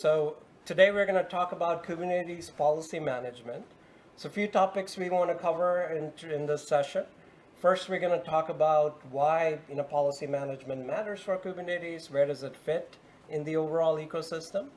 So today we're going to talk about Kubernetes policy management. So a few topics we want to cover in, in this session. First, we're going to talk about why you know, policy management matters for Kubernetes, where does it fit in the overall ecosystem.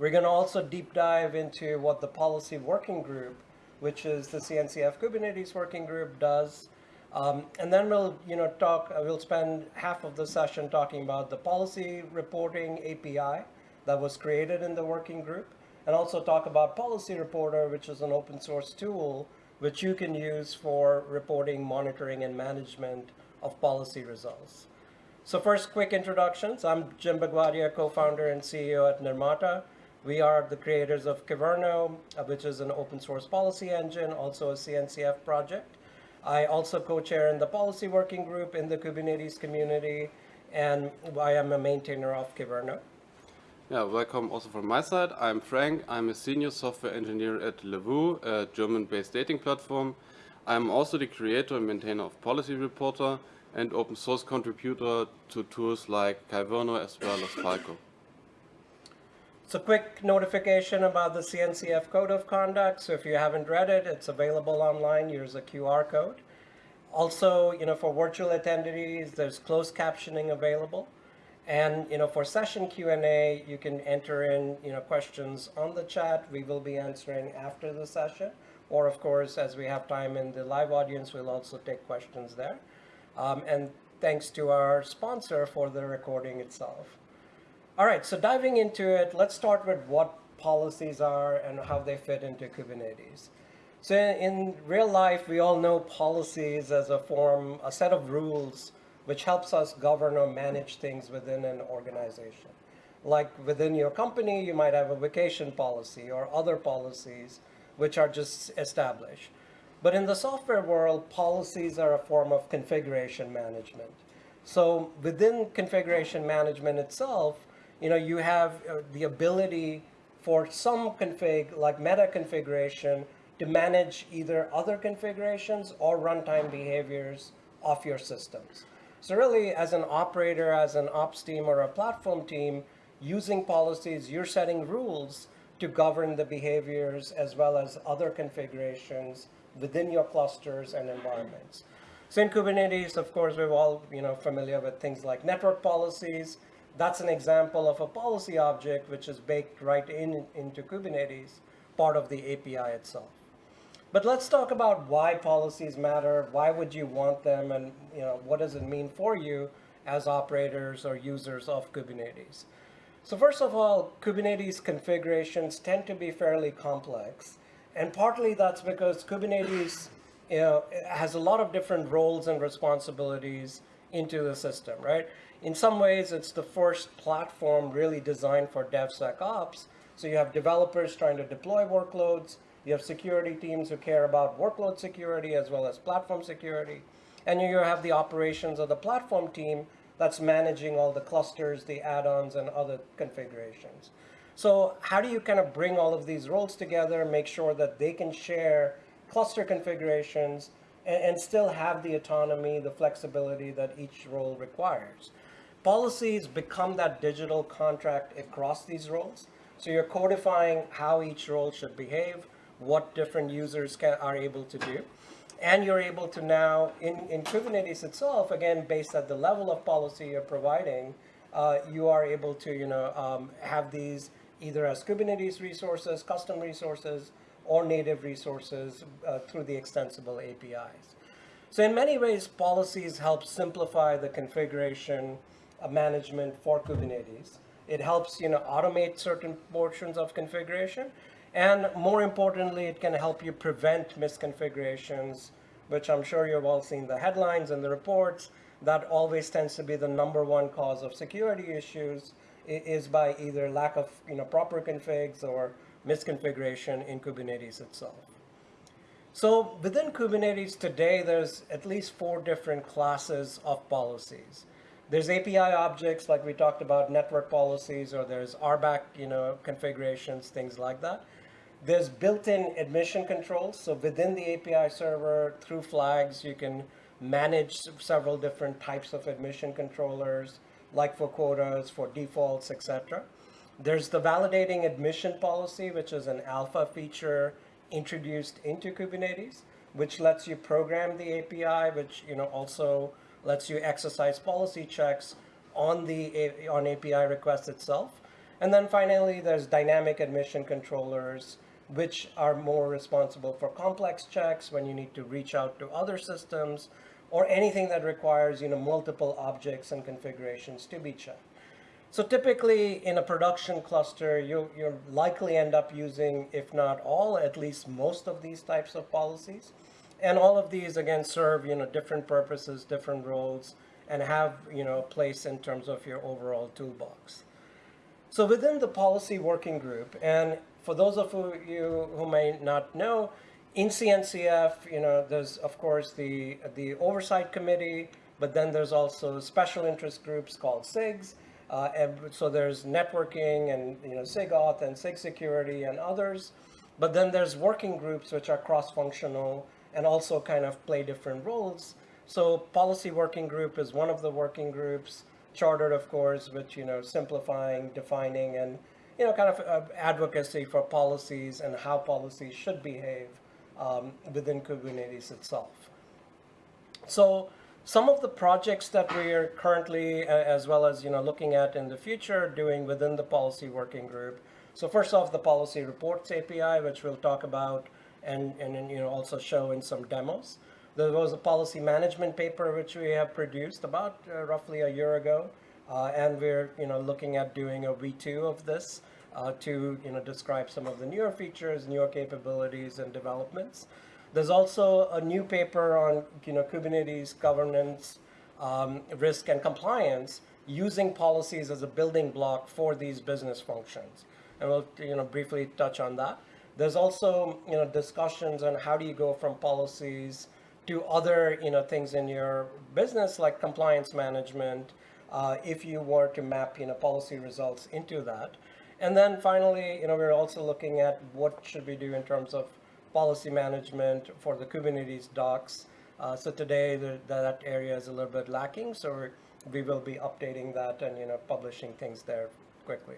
We're going to also deep dive into what the policy working group, which is the CNCF Kubernetes working group, does. Um, and then we'll, you know, talk. We'll spend half of the session talking about the policy reporting API that was created in the working group, and also talk about Policy Reporter, which is an open source tool which you can use for reporting, monitoring, and management of policy results. So first, quick introductions. I'm Jim Bugwadia, co-founder and CEO at Nirmata. We are the creators of Kyverno, uh, which is an open source policy engine, also a CNCF project. I also co-chair in the policy working group in the Kubernetes community, and I am a maintainer of Kyverno. Yeah, welcome also from my side. I'm Frank. I'm a senior software engineer at LOVOO, a German-based dating platform. I'm also the creator and maintainer of Policy Reporter and open source contributor to tools like Kyverno as well as Falco. So quick notification about the CNCF Code of Conduct. So if you haven't read it, it's available online. Here's a QR code. Also, you know, for virtual attendees, there's closed captioning available. And, you know, for session Q&A, you can enter in, you know, questions on the chat. We will be answering after the session. Or, of course, as we have time in the live audience, we'll also take questions there. Um, and thanks to our sponsor for the recording itself. All right, so diving into it, let's start with what policies are and how they fit into Kubernetes. So in real life, we all know policies as a form, a set of rules which helps us govern or manage things within an organization. Like within your company, you might have a vacation policy or other policies which are just established. But in the software world, policies are a form of configuration management. So within configuration management itself, you know, you have uh, the ability for some config, like meta configuration, to manage either other configurations or runtime behaviors of your systems. So really, as an operator, as an ops team or a platform team, using policies, you're setting rules to govern the behaviors as well as other configurations within your clusters and environments. So in Kubernetes, of course, we're all you know familiar with things like network policies, that's an example of a policy object which is baked right in into Kubernetes, part of the API itself. But let's talk about why policies matter, why would you want them, and you know what does it mean for you as operators or users of Kubernetes. So first of all, Kubernetes configurations tend to be fairly complex. And partly that's because Kubernetes you know, has a lot of different roles and responsibilities into the system, right? in some ways, it's the first platform really designed for DevSecOps. So you have developers trying to deploy workloads. You have security teams who care about workload security as well as platform security. And you have the operations of the platform team that's managing all the clusters, the add-ons, and other configurations. So how do you kind of bring all of these roles together, make sure that they can share cluster configurations, and, and still have the autonomy, the flexibility that each role requires? policies become that digital contract across these roles. So you're codifying how each role should behave, what different users can, are able to do. And you're able to now, in, in Kubernetes itself, again, based at the level of policy you're providing, uh, you are able to you know, um, have these either as Kubernetes resources, custom resources, or native resources uh, through the extensible APIs. So in many ways, policies help simplify the configuration management for Kubernetes. It helps you know automate certain portions of configuration, and more importantly, it can help you prevent misconfigurations, which I'm sure you've all seen the headlines and the reports. That always tends to be the number one cause of security issues is by either lack of you know proper configs or misconfiguration in Kubernetes itself. So within Kubernetes today, there's at least four different classes of policies. There's API objects like we talked about network policies or there's RBAC, you know, configurations, things like that. There's built-in admission controls. So within the API server through flags, you can manage several different types of admission controllers like for quotas, for defaults, etc. There's the validating admission policy, which is an alpha feature introduced into Kubernetes, which lets you program the API, which you know also lets you exercise policy checks on the on API request itself. And then finally, there's dynamic admission controllers, which are more responsible for complex checks when you need to reach out to other systems or anything that requires you know multiple objects and configurations to be checked. So typically in a production cluster, you you likely end up using, if not all, at least most of these types of policies. And all of these again serve you know different purposes, different roles, and have you know a place in terms of your overall toolbox. So within the policy working group, and for those of you who may not know, in CNCF, you know, there's of course the the oversight committee, but then there's also special interest groups called SIGs. Uh, and so there's networking and you know SIGAuth and SIG security and others. But then there's working groups which are cross-functional and also kind of play different roles. So policy working group is one of the working groups, chartered of course, with you know simplifying, defining, and you know kind of uh, advocacy for policies and how policies should behave um, within Kubernetes itself. So some of the projects that we are currently, uh, as well as you know, looking at in the future, doing within the policy working group. So first off, the policy reports API, which we'll talk about and and you know also show in some demos. There was a policy management paper which we have produced about uh, roughly a year ago, and we're you know looking at doing a V2 of this uh, to you know describe some of the newer features, newer capabilities, and developments. There's also a new paper on you know Kubernetes governance, um, risk, and compliance using policies as a building block for these business functions, and we'll you know briefly touch on that. There's also you know discussions on how do you go from policies to other you know things in your business like compliance management uh, if you were to map you know policy results into that. And then finally, you know, we're also looking at what should we do in terms of policy management for the Kubernetes docs. Uh, so today the, that area is a little bit lacking, so we will be updating that and you know publishing things there quickly.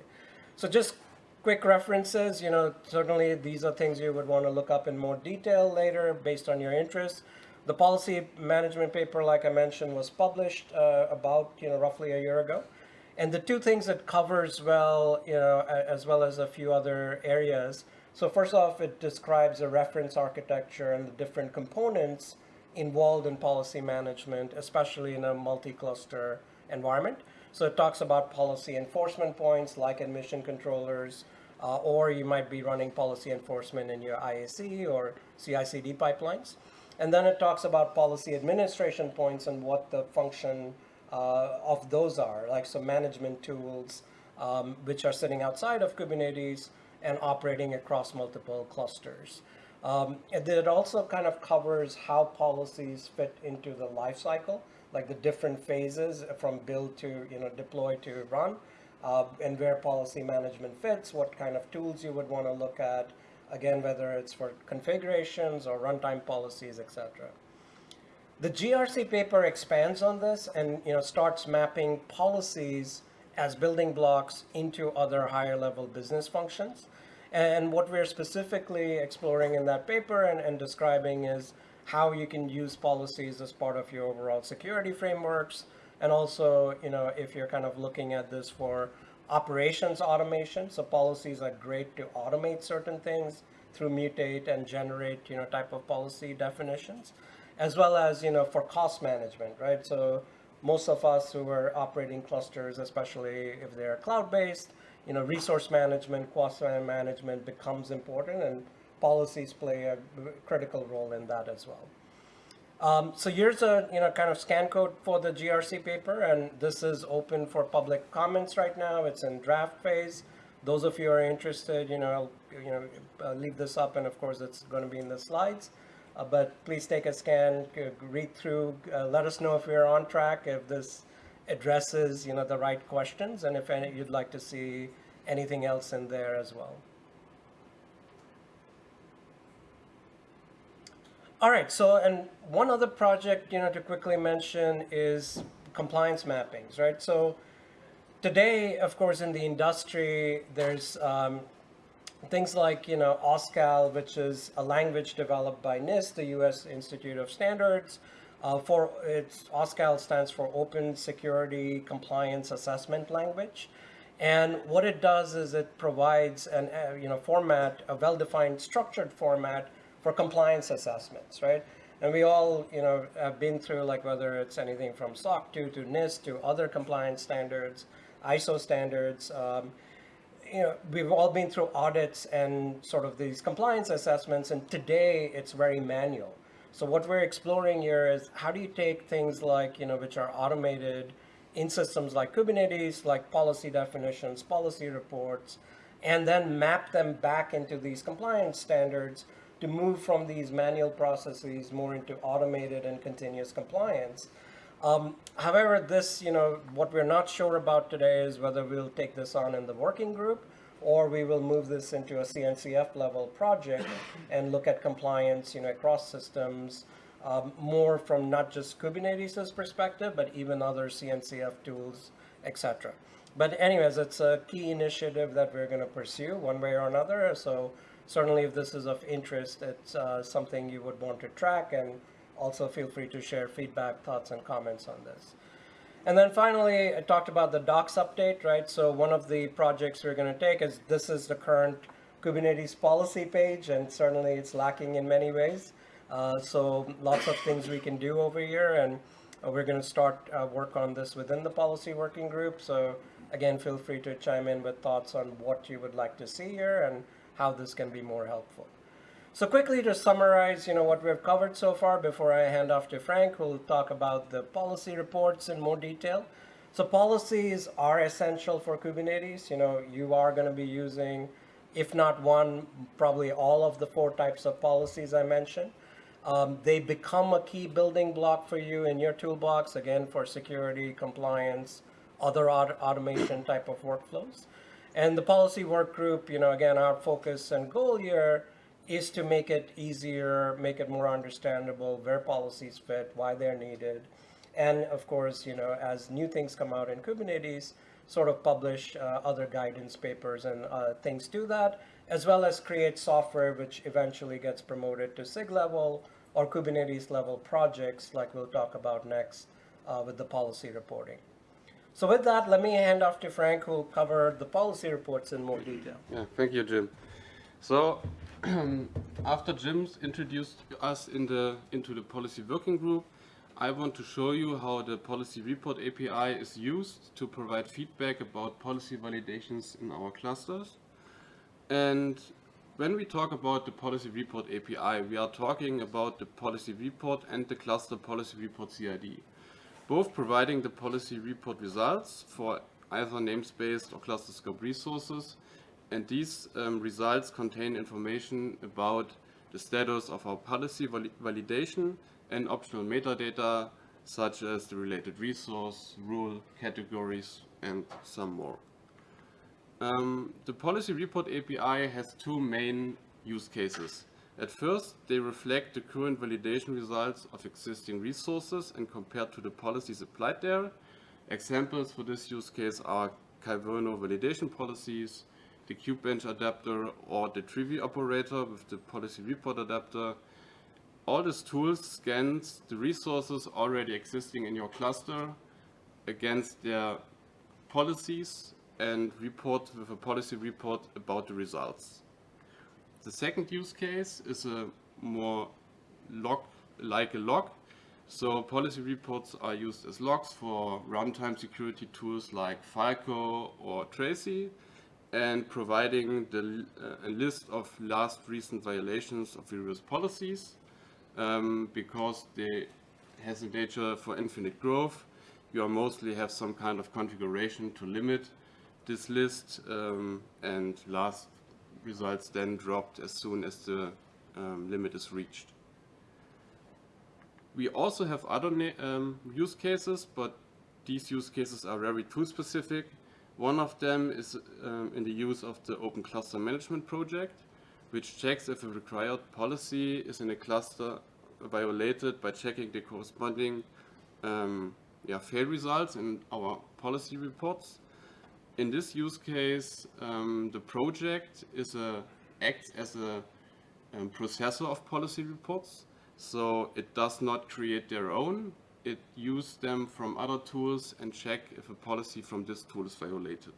So just quick references, you know, certainly these are things you would want to look up in more detail later based on your interest. The policy management paper, like I mentioned, was published uh, about you know roughly a year ago. And the two things it covers well, you know, as well as a few other areas. So first off, it describes a reference architecture and the different components involved in policy management, especially in a multi-cluster environment. So it talks about policy enforcement points like admission controllers, uh, or you might be running policy enforcement in your IAC or CI/CD pipelines. And then it talks about policy administration points and what the function uh, of those are, like some management tools, um, which are sitting outside of Kubernetes and operating across multiple clusters. Um, it also kind of covers how policies fit into the life cycle, like the different phases from build to you know deploy to run, uh, and where policy management fits, what kind of tools you would want to look at, again, whether it's for configurations or runtime policies, etc. The GRC paper expands on this and you know starts mapping policies as building blocks into other higher level business functions. And what we're specifically exploring in that paper and, and describing is how you can use policies as part of your overall security frameworks. And also, you know, if you're kind of looking at this for operations automation, so policies are great to automate certain things through mutate and generate, you know, type of policy definitions as well as you know for cost management, right? So most of us who are operating clusters, especially if they're cloud-based, you know, resource management, cost management becomes important, and policies play a critical role in that as well. Um, so here's a you know kind of scan code for the GRC paper, and this is open for public comments right now. It's in draft phase. Those of you who are interested, you know, I'll, you know, uh, leave this up, and of course, it's going to be in the slides. Uh, but please take a scan, read through, uh, let us know if we're on track, if this addresses you know the right questions, and if any, you'd like to see anything else in there as well. All right, so and one other project you know to quickly mention is compliance mappings, right? So today, of course, in the industry, there's um, things like you know OSCAL, which is a language developed by NIST, the U.S. Institute of Standards. Uh, for its OSCAL stands for Open Security Compliance Assessment Language, and what it does is it provides an uh, you know format, a well-defined, structured format for compliance assessments, right? And we all, you know, have been through like whether it's anything from SOC 2 to NIST to other compliance standards, ISO standards. Um, you know, we've all been through audits and sort of these compliance assessments, and today it's very manual. So what we're exploring here is how do you take things like, you know, which are automated in systems like Kubernetes, like policy definitions, policy reports, and then map them back into these compliance standards to move from these manual processes more into automated and continuous compliance. Um, however, this, you know, what we're not sure about today is whether we'll take this on in the working group or we will move this into a CNCF level project and look at compliance, you know, across systems, um, more from not just Kubernetes' perspective, but even other CNCF tools, etc. But anyways, it's a key initiative that we're going to pursue one way or another. So certainly if this is of interest, it's uh, something you would want to track and also feel free to share feedback, thoughts, and comments on this. And then finally, I talked about the docs update, right? So one of the projects we're going to take is this is the current Kubernetes policy page, and certainly it's lacking in many ways. Uh, so lots of things we can do over here, and we're going to start uh, work on this within the policy working group. So again, feel free to chime in with thoughts on what you would like to see here and how this can be more helpful. So quickly to summarize, you know, what we've covered so far before I hand off to Frank, who'll talk about the policy reports in more detail. So policies are essential for Kubernetes. You know, you are going to be using, if not one, probably all of the four types of policies I mentioned. Um, they become a key building block for you in your toolbox, again, for security, compliance, other auto automation type of workflows. And the policy work group, you know, again, our focus and goal here is to make it easier, make it more understandable where policies fit, why they're needed. And of course, you know, as new things come out in Kubernetes, sort of publish uh, other guidance papers and uh, things to that, as well as create software which eventually gets promoted to SIG level or Kubernetes level projects like we'll talk about next uh, with the policy reporting. So with that, let me hand off to Frank who will cover the policy reports in more detail. Yeah, thank you, Jim. So after Jim's introduced us in the, into the policy working group, I want to show you how the policy report API is used to provide feedback about policy validations in our clusters. And when we talk about the policy report API, we are talking about the policy report and the cluster policy report CRD, both providing the policy report results for either namespace or cluster scope resources and these um, results contain information about the status of our policy validation and optional metadata such as the related resource, rule, categories and some more. Um, the policy report API has two main use cases. At first, they reflect the current validation results of existing resources and compared to the policies applied there. Examples for this use case are Kyverno validation policies, the Kubebench adapter or the Trivy operator with the policy report adapter. All these tools scans the resources already existing in your cluster against their policies and report with a policy report about the results. The second use case is a more log like a log. So policy reports are used as logs for runtime security tools like Falco or Tracee and providing the, uh, a list of last recent violations of various policies um, because they has a nature for infinite growth. You mostly have some kind of configuration to limit this list um, and last results then dropped as soon as the um, limit is reached. We also have other um, use cases, but these use cases are very tool specific one of them is um, in the use of the Open Cluster Management project, which checks if a required policy is in a cluster violated by checking the corresponding um, yeah, fail results in our policy reports. In this use case, um, the project is a acts as a um, processor of policy reports. So it does not create their own. It uses them from other tools and check if a policy from this tool is violated.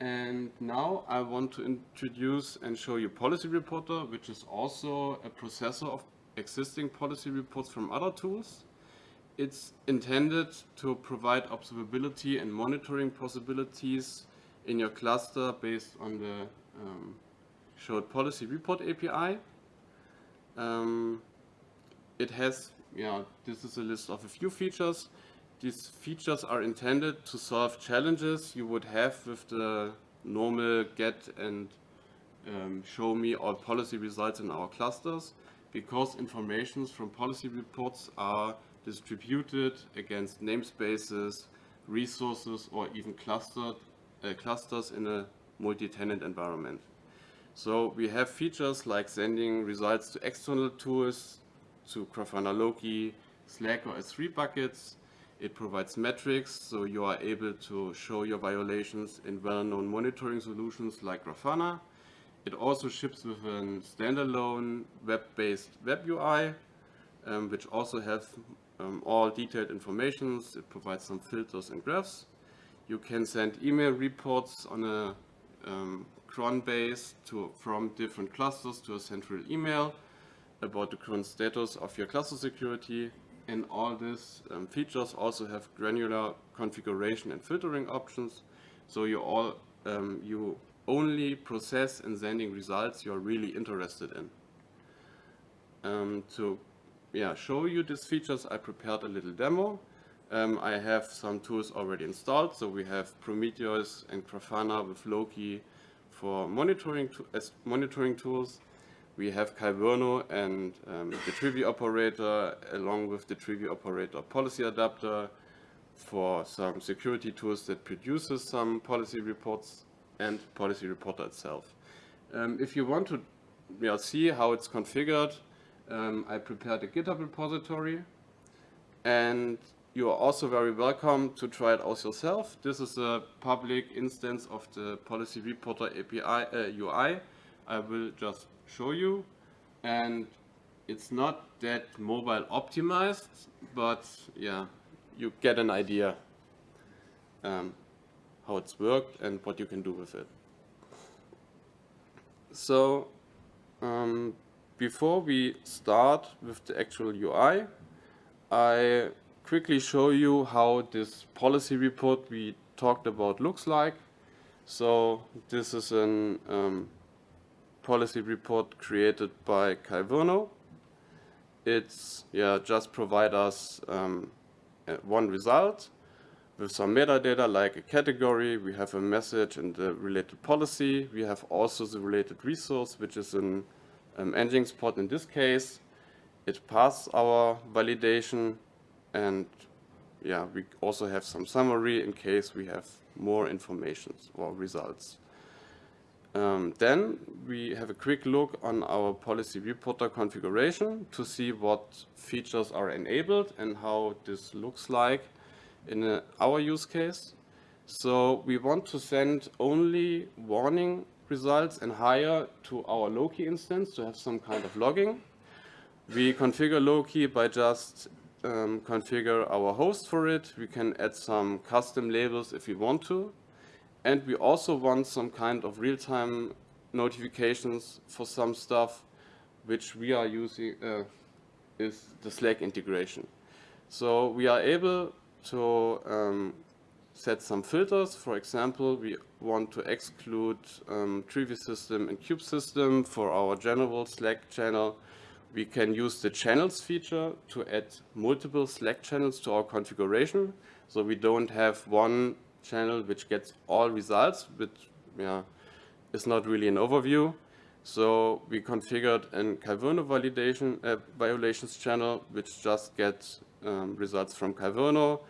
And now I want to introduce and show you Policy Reporter, which is also a processor of existing policy reports from other tools. It's intended to provide observability and monitoring possibilities in your cluster based on the um, showed policy report API. Um, it has, yeah, this is a list of a few features. These features are intended to solve challenges you would have with the normal get and um, show me all policy results in our clusters because informations from policy reports are distributed against namespaces, resources, or even clustered, uh, clusters in a multi-tenant environment. So we have features like sending results to external tools, to Grafana Loki, Slack or S3 buckets. It provides metrics, so you are able to show your violations in well-known monitoring solutions like Grafana. It also ships with a standalone web-based web UI, um, which also have um, all detailed informations. It provides some filters and graphs. You can send email reports on a um, cron base to, from different clusters to a central email about the current status of your cluster security. And all these um, features also have granular configuration and filtering options. So you all um, you only process and sending results you're really interested in. Um, to yeah, show you these features, I prepared a little demo. Um, I have some tools already installed. So we have Prometheus and Grafana with Loki for monitoring to, as monitoring tools. We have Kyverno and um, the Trivy operator along with the Trivy operator policy adapter for some security tools that produces some policy reports and policy reporter itself. Um, if you want to you know, see how it's configured, um, I prepared a GitHub repository and you are also very welcome to try it out yourself. This is a public instance of the Policy Reporter API uh, UI. I will just show you. And it's not that mobile optimized, but yeah, you get an idea um, how it's worked and what you can do with it. So um, before we start with the actual UI, I quickly show you how this policy report we talked about looks like. So this is an um, policy report created by Kyverno. It's yeah just provide us um, one result with some metadata like a category. We have a message and the related policy. We have also the related resource, which is an um, Nginx in this case. It passes our validation and yeah, we also have some summary in case we have more information or results. Um, then we have a quick look on our policy reporter configuration to see what features are enabled and how this looks like in a, our use case. So we want to send only warning results and higher to our Loki instance to have some kind of logging. We configure Loki by just um, configure our host for it. We can add some custom labels if we want to. And we also want some kind of real-time notifications for some stuff which we are using uh, is the Slack integration. So we are able to um, set some filters. For example, we want to exclude um, Trivy system and Kube system for our general Slack channel we can use the channels feature to add multiple Slack channels to our configuration. So we don't have one channel which gets all results, which yeah, is not really an overview. So we configured an Kyverno validation uh, violations channel, which just gets um, results from Kyverno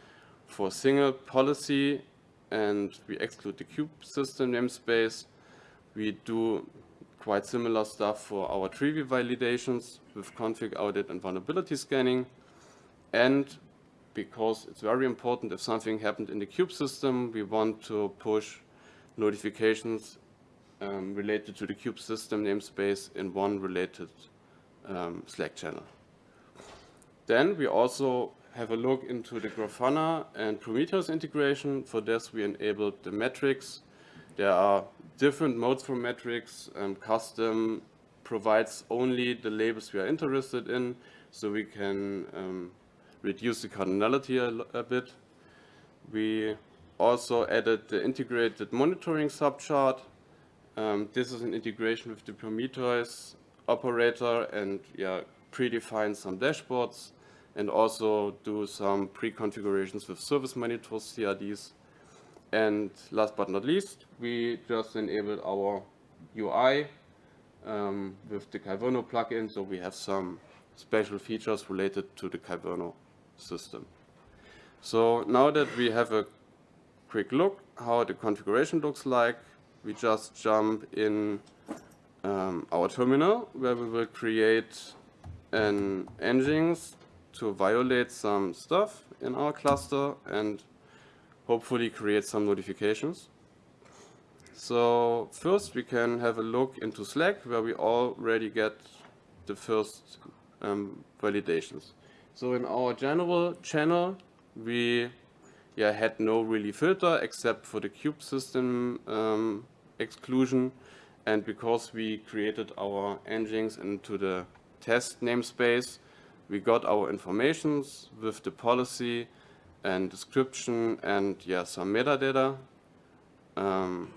for single policy, and we exclude the Kube system namespace. We do quite similar stuff for our Trivy validations with config audit and vulnerability scanning. And because it's very important if something happened in the Kube system, we want to push notifications um, related to the Kube system namespace in one related um, Slack channel. Then we also have a look into the Grafana and Prometheus integration. For this, we enabled the metrics. There are different modes for metrics. Um, custom provides only the labels we are interested in, so we can um, reduce the cardinality a, a, bit. We also added the integrated monitoring subchart. Um, this is an integration with the Prometheus operator and yeah, predefine some dashboards and also do some pre-configurations with service monitors, CRDs. And last but not least, we just enabled our UI um, with the Kyverno plugin, so we have some special features related to the Kyverno system. So now that we have a quick look how the configuration looks like, we just jump in um, our terminal where we will create an Nginx to violate some stuff in our cluster and hopefully create some notifications. So first we can have a look into Slack where we already get the first um, validations. So in our general channel we yeah, had no really filter except for the Kube system um, exclusion and because we created our Nginx into the test namespace we got our informations with the policy and description and yeah, some metadata. Um,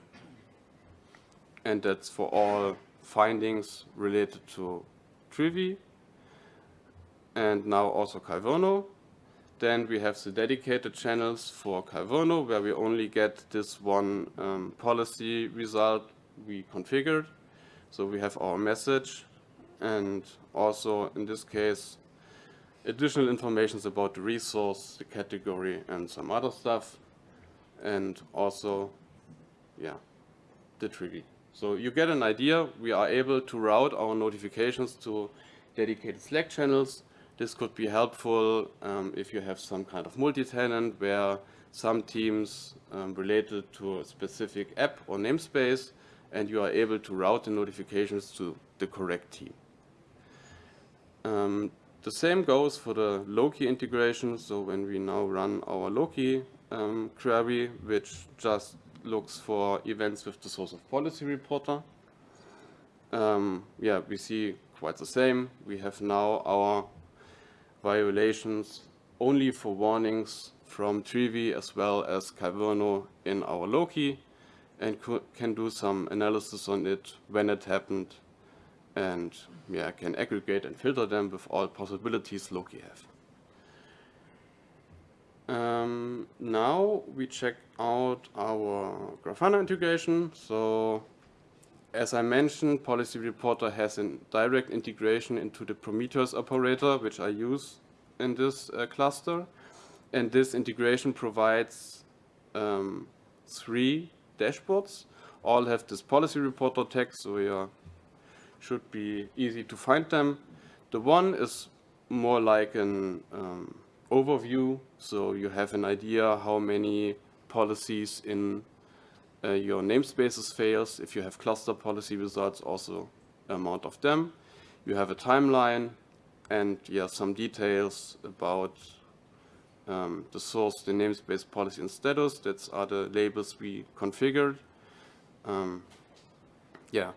and that's for all findings related to Trivy and now also Kyverno. Then we have the dedicated channels for Kyverno where we only get this one um, policy result we configured. So we have our message and also in this case additional information about the resource, the category, and some other stuff. And also, yeah, the trigger. So you get an idea. We are able to route our notifications to dedicated Slack channels. This could be helpful um, if you have some kind of multi-tenant where some teams um, related to a specific app or namespace and you are able to route the notifications to the correct team. Um, the same goes for the Loki integration. So when we now run our Loki um, query, which just looks for events with the source of policy reporter, um, yeah, we see quite the same. We have now our violations only for warnings from Trivy as well as Kyverno in our Loki and can do some analysis on it when it happened and yeah, can aggregate and filter them with all possibilities Loki have. Um, now we check out our Grafana integration. So as I mentioned, Policy Reporter has a direct integration into the Prometheus operator, which I use in this uh, cluster. And this integration provides um, three dashboards. All have this Policy Reporter tag, so we are should be easy to find them. The one is more like an um, overview, so you have an idea how many policies in uh, your namespaces fails. If you have cluster policy results, also amount of them. You have a timeline and yeah, some details about um, the source, the namespace policy and status. That's are the labels we configured. Um, yeah,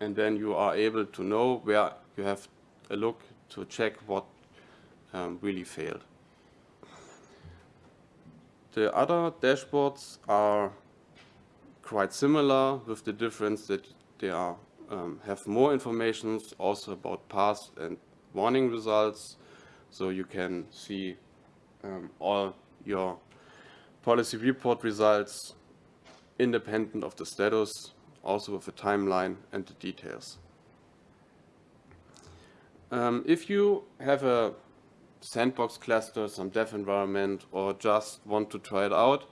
and then you are able to know where you have a look to check what um, really failed. The other dashboards are quite similar with the difference that they are um, have more information also about past and warning results so you can see um, all your policy report results independent of the status also with a timeline and the details. Um, if you have a sandbox cluster, some dev environment, or just want to try it out,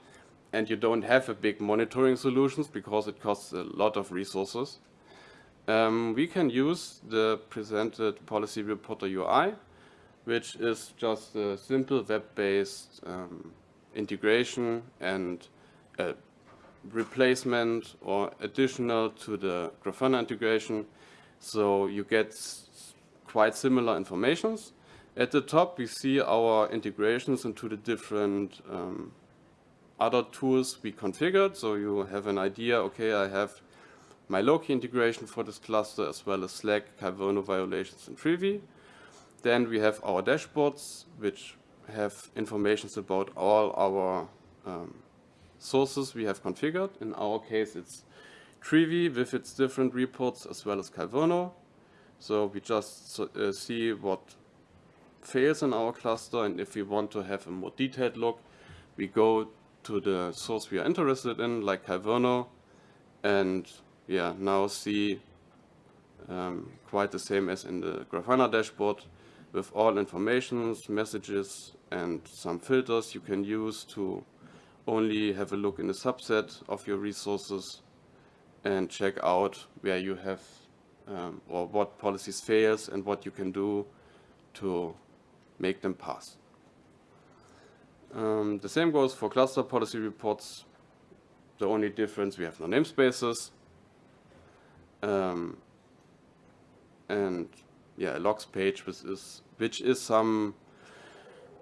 and you don't have a big monitoring solutions because it costs a lot of resources, um, we can use the presented Policy Reporter UI which is just a simple web-based um, integration and a replacement or additional to the Grafana integration. So you get quite similar informations. At the top, we see our integrations into the different um, other tools we configured. So you have an idea, okay, I have my Loki integration for this cluster as well as Slack, Kyverno violations, and Trivy. Then we have our dashboards, which have informations about all our um, sources we have configured. In our case, it's Trivy with its different reports as well as Kyverno. So we just uh, see what fails in our cluster, and if we want to have a more detailed look, we go to the source we are interested in, like Kyverno, and yeah, now see um, quite the same as in the Grafana dashboard with all informations, messages, and some filters you can use to only have a look in a subset of your resources and check out where you have um, or what policies fails and what you can do to make them pass. Um, the same goes for cluster policy reports. The only difference, we have no namespaces. Um, and yeah, a logs page, which is, which is some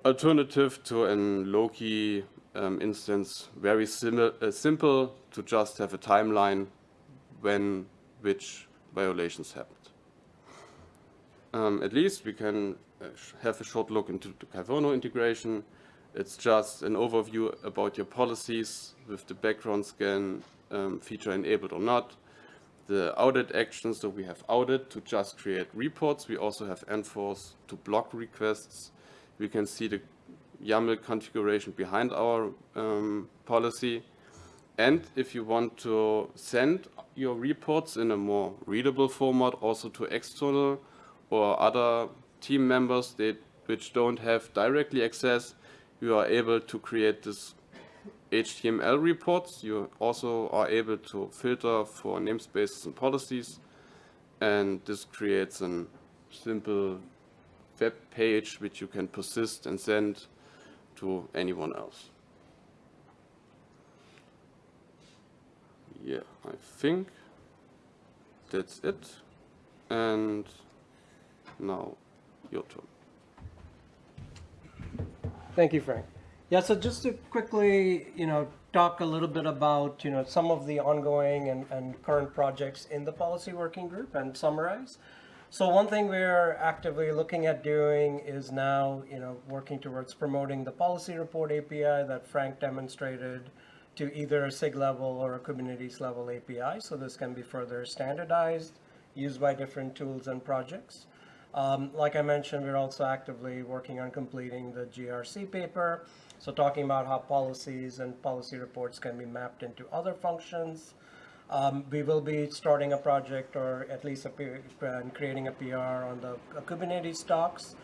alternative to an Loki um, instance, very simi- uh, simple to just have a timeline when which violations happened. Um, at least we can uh, have a short look into the Kyverno integration. It's just an overview about your policies with the background scan um, feature enabled or not. The audit actions, so we have audit to just create reports. We also have enforce to block requests. We can see the YAML configuration behind our um, policy. And if you want to send your reports in a more readable format also to external or other team members that, which don't have directly access, you are able to create this HTML reports. You also are able to filter for namespaces and policies. And this creates a simple web page which you can persist and send to anyone else. Yeah, I think that's it. And now your turn. Thank you, Frank. Yeah, so just to quickly, you know, talk a little bit about, you know, some of the ongoing and, and current projects in the policy working group and summarize. So one thing we're actively looking at doing is now, you know, working towards promoting the policy report API that Frank demonstrated to either a SIG level or a Kubernetes level API. So this can be further standardized, used by different tools and projects. Um, like I mentioned, we're also actively working on completing the GRC paper. So talking about how policies and policy reports can be mapped into other functions. Um, we will be starting a project or at least a and creating a PR on the uh, Kubernetes docs.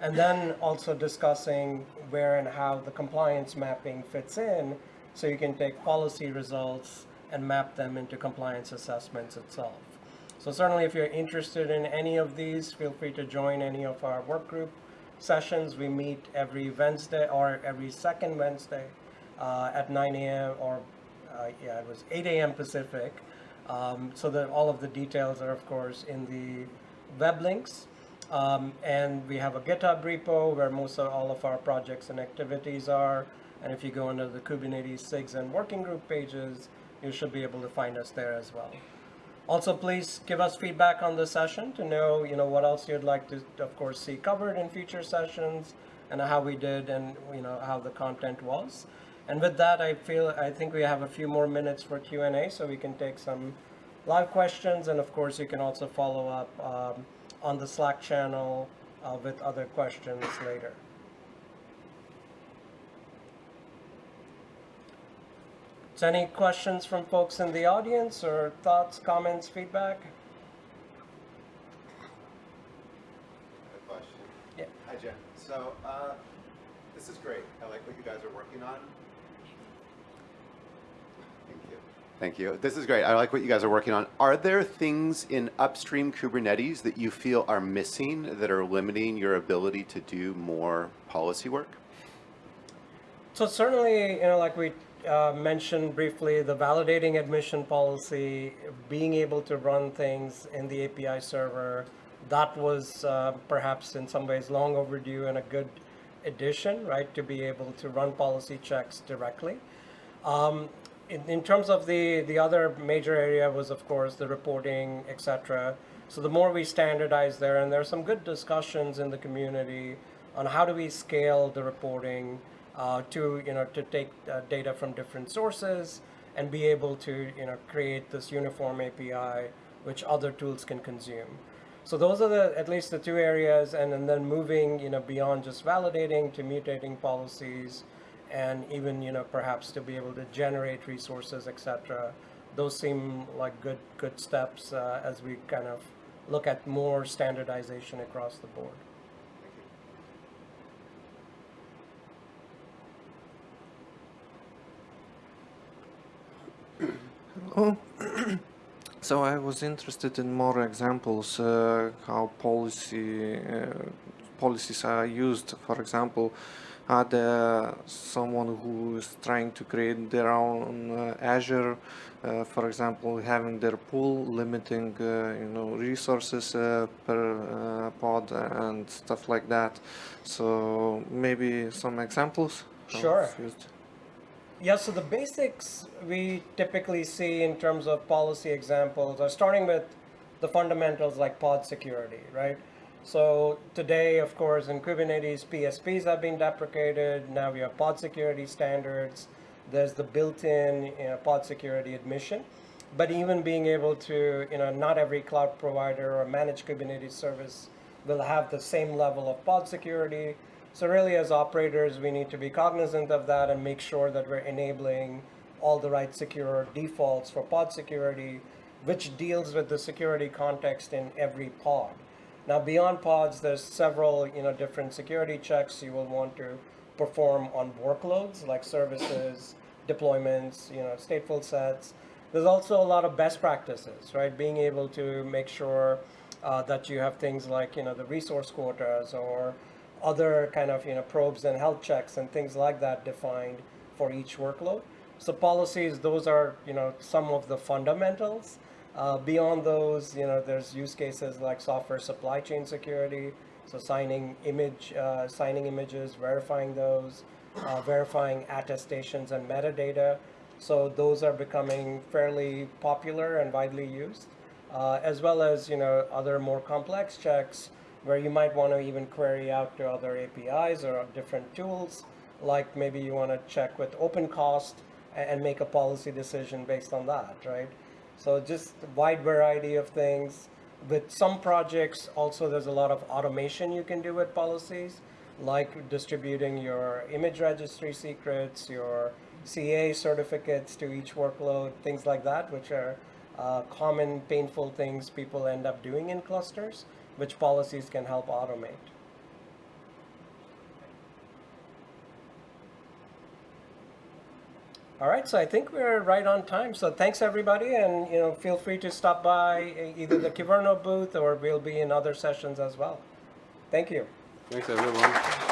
And then also discussing where and how the compliance mapping fits in. So you can take policy results and map them into compliance assessments itself. So certainly if you're interested in any of these, feel free to join any of our work group sessions. We meet every Wednesday or every second Wednesday uh, at 9 a.m. or uh, yeah, it was 8 a.m. Pacific. Um, so that all of the details are of course in the web links. Um, and we have a GitHub repo where most of all of our projects and activities are. And if you go under the Kubernetes SIGs and working group pages, you should be able to find us there as well. Also, please give us feedback on the session to know, you know, what else you'd like to, of course, see covered in future sessions and how we did and, you know, how the content was. And with that, I feel, I think we have a few more minutes for Q&A, so we can take some live questions. And of course, you can also follow up um, on the Slack channel uh, with other questions later. So any questions from folks in the audience or thoughts, comments, feedback? question. Yeah. Hi, Jen. So, uh, this is great. I like what you guys are working on. Thank you. This is great. I like what you guys are working on. Are there things in upstream Kubernetes that you feel are missing that are limiting your ability to do more policy work? So certainly, you know, like we uh, mentioned briefly, the validating admission policy, being able to run things in the API server, that was uh, perhaps in some ways long overdue and a good addition, right, to be able to run policy checks directly. Um, in, in terms of the, the other major area was, of course, the reporting, et cetera. So the more we standardize there, and there are some good discussions in the community on how do we scale the reporting uh, to, you know, to take uh, data from different sources and be able to, you know, create this uniform API which other tools can consume. So those are the, at least the two areas, and, and then moving, you know, beyond just validating to mutating policies, and even, you know, perhaps to be able to generate resources, etc. Those seem like good, good steps uh, as we kind of look at more standardization across the board. Oh, so I was interested in more examples uh, how policy uh, policies are used. For example, are there someone who is trying to create their own uh, Azure, uh, for example, having their pool limiting uh, you know resources uh, per uh, pod and stuff like that. So maybe some examples. Sure. Yeah, so the basics we typically see in terms of policy examples are starting with the fundamentals like pod security, right? So today, of course, in Kubernetes, PSPs have been deprecated. Now we have pod security standards. There's the built-in you know, pod security admission. But even being able to, you know, not every cloud provider or managed Kubernetes service will have the same level of pod security. So really, as operators, we need to be cognizant of that and make sure that we're enabling all the right secure defaults for pod security, which deals with the security context in every pod. Now, beyond pods, there's several, you know, different security checks you will want to perform on workloads like services, deployments, you know, stateful sets. There's also a lot of best practices, right? Being able to make sure uh, that you have things like, you know, the resource quotas or other kind of, you know, probes and health checks and things like that defined for each workload. So policies, those are, you know, some of the fundamentals. Uh, beyond those, you know, there's use cases like software supply chain security, so signing image, uh, signing images, verifying those, uh, verifying attestations and metadata. So those are becoming fairly popular and widely used, uh, as well as you know other more complex checks where you might want to even query out to other APIs or different tools, like maybe you want to check with OpenCost and and make a policy decision based on that, right? So just a wide variety of things. With some projects, also there's a lot of automation you can do with policies, like distributing your image registry secrets, your CA certificates to each workload, things like that, which are uh, common painful things people end up doing in clusters, which policies can help automate. All right, so I think we're right on time. So thanks everybody, and you know, feel free to stop by either the Kyverno booth or we'll be in other sessions as well. Thank you. Thanks everyone.